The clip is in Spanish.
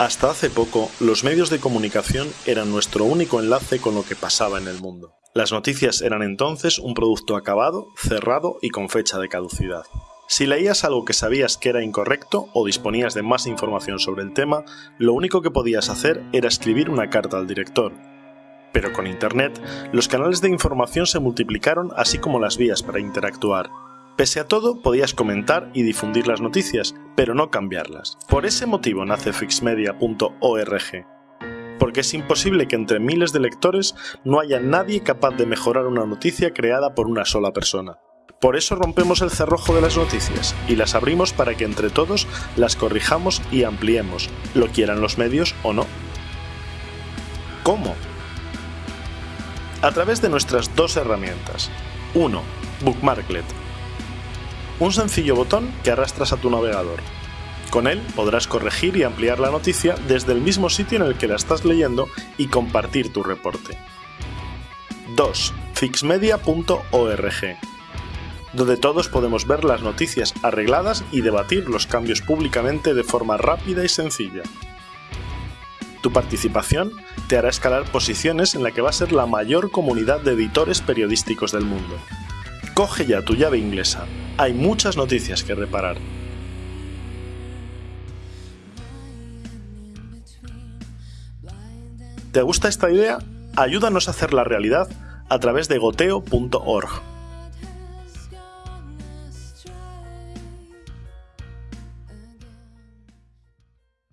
Hasta hace poco, los medios de comunicación eran nuestro único enlace con lo que pasaba en el mundo. Las noticias eran entonces un producto acabado, cerrado y con fecha de caducidad. Si leías algo que sabías que era incorrecto o disponías de más información sobre el tema, lo único que podías hacer era escribir una carta al director. Pero con Internet, los canales de información se multiplicaron así como las vías para interactuar. Pese a todo, podías comentar y difundir las noticias, pero no cambiarlas. Por ese motivo nace fixmedia.org, porque es imposible que entre miles de lectores no haya nadie capaz de mejorar una noticia creada por una sola persona. Por eso rompemos el cerrojo de las noticias y las abrimos para que entre todos las corrijamos y ampliemos, lo quieran los medios o no. ¿Cómo? A través de nuestras dos herramientas. 1. Bookmarklet, un sencillo botón que arrastras a tu navegador. Con él podrás corregir y ampliar la noticia desde el mismo sitio en el que la estás leyendo y compartir tu reporte. 2. Fixmedia.org donde todos podemos ver las noticias arregladas y debatir los cambios públicamente de forma rápida y sencilla. Tu participación te hará escalar posiciones en la que va a ser la mayor comunidad de editores periodísticos del mundo. Coge ya tu llave inglesa hay muchas noticias que reparar. ¿Te gusta esta idea? Ayúdanos a hacerla realidad a través de goteo.org.